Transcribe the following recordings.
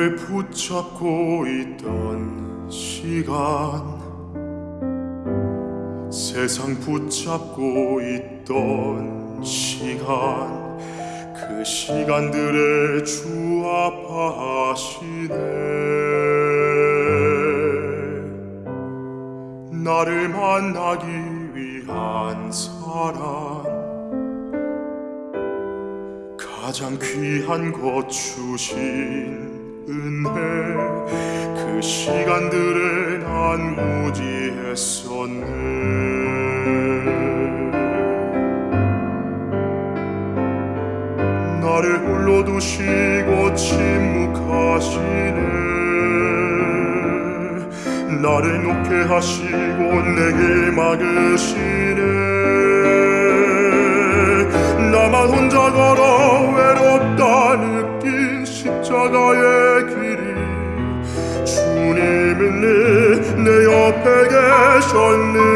나를 붙잡고 있던 시간. 세상 붙잡고 있던 시간. 그 시간들의 주 아파하시네. 나를 만나기 위한 사랑. 가장 귀한 것 주신 은혜 그 시간들에 난 무지했었네. 나를 홀로 두시고 침묵하시네. 나를 놓게 하시고 내게 막으시네 내, 내 옆에 계셨는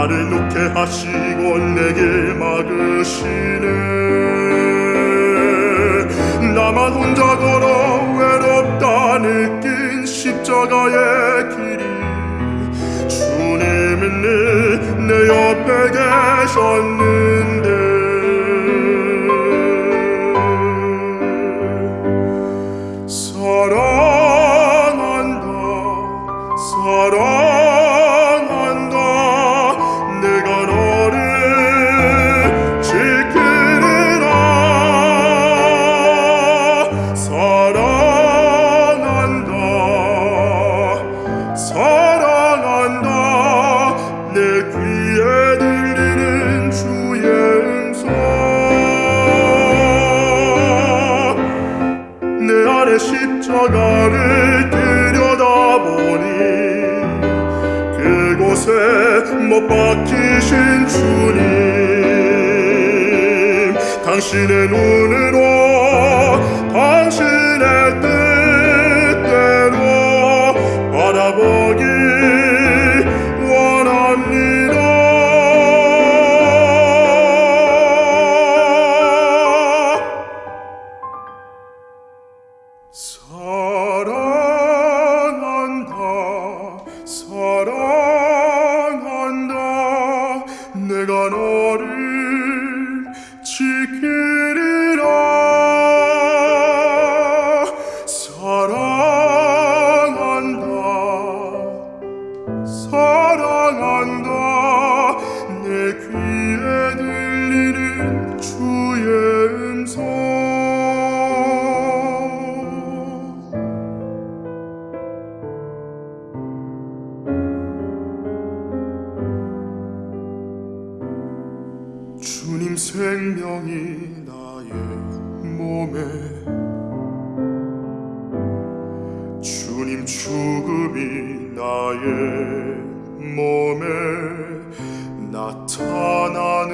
나를 놓게 하시고 내게 막으시네. 나만 혼자 걸어 외롭다 느낀 십자가의 길이 주님은 내, 내 옆에 계셨는데. 사랑 곳에 못 박히신 주님 당신의 눈으로 지키리라 사랑한다 사랑한다. 내 귀에 들리는 주의 생명이 나의 몸에. 주님 죽음이 나의 몸에 나타나